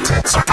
Bastards.